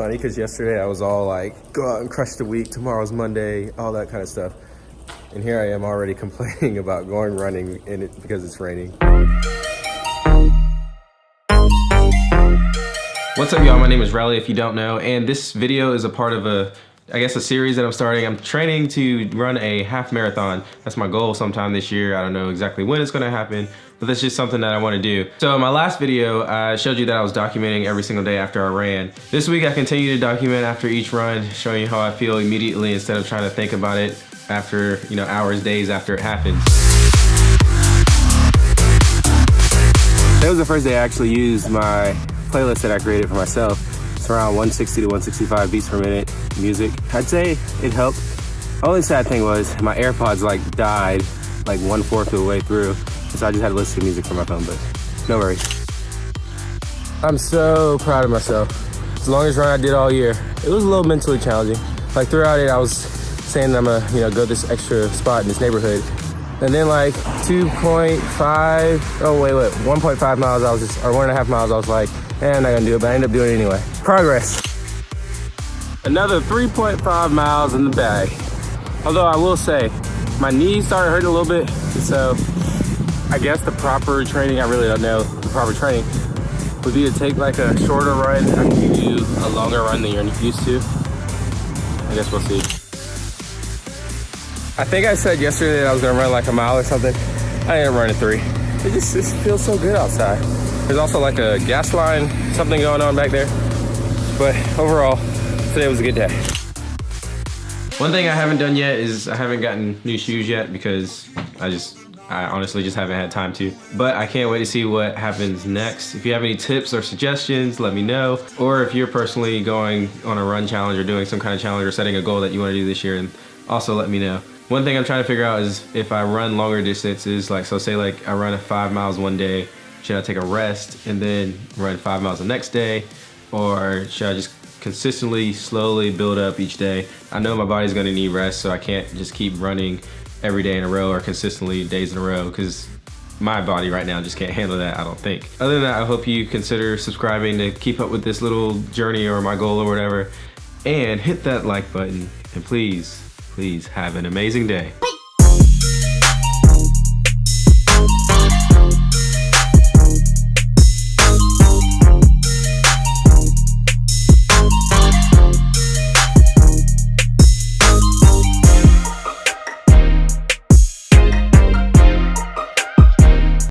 funny because yesterday I was all like, go out and crush the week. Tomorrow's Monday, all that kind of stuff. And here I am already complaining about going running in it because it's raining. What's up y'all, my name is Riley if you don't know, and this video is a part of a, I guess a series that I'm starting. I'm training to run a half marathon. That's my goal sometime this year. I don't know exactly when it's gonna happen, but that's just something that I wanna do. So in my last video, I showed you that I was documenting every single day after I ran. This week I continue to document after each run, showing you how I feel immediately instead of trying to think about it after, you know, hours, days after it happens. That was the first day I actually used my playlist that I created for myself. It's around 160 to 165 beats per minute music. I'd say it helped. Only sad thing was my AirPods like died like one fourth of the way through. So I just had to listen to music from my phone, but no worries. I'm so proud of myself. As long as run I did all year. It was a little mentally challenging. Like throughout it, I was saying I'm gonna, you know, go this extra spot in this neighborhood. And then like 2.5, oh wait, wait, 1.5 miles, I was just, or one and a half miles, I was like, eh, I'm not gonna do it, but I ended up doing it anyway. Progress. Another 3.5 miles in the bag. Although I will say, my knees started hurting a little bit, so I guess the proper training, I really don't know the proper training, would be to take like a shorter run you do a longer run than you're used to. I guess we'll see. I think I said yesterday that I was gonna run like a mile or something. I ain't running three. It just, just feels so good outside. There's also like a gas line, something going on back there. But overall, today was a good day. One thing I haven't done yet is I haven't gotten new shoes yet because I just, I honestly just haven't had time to. But I can't wait to see what happens next. If you have any tips or suggestions, let me know. Or if you're personally going on a run challenge or doing some kind of challenge or setting a goal that you wanna do this year, and also let me know. One thing I'm trying to figure out is if I run longer distances, like so say like I run a five miles one day, should I take a rest and then run five miles the next day? Or should I just consistently, slowly build up each day? I know my body's gonna need rest, so I can't just keep running every day in a row or consistently days in a row because my body right now just can't handle that, I don't think. Other than that, I hope you consider subscribing to keep up with this little journey or my goal or whatever. And hit that like button and please please have an amazing day.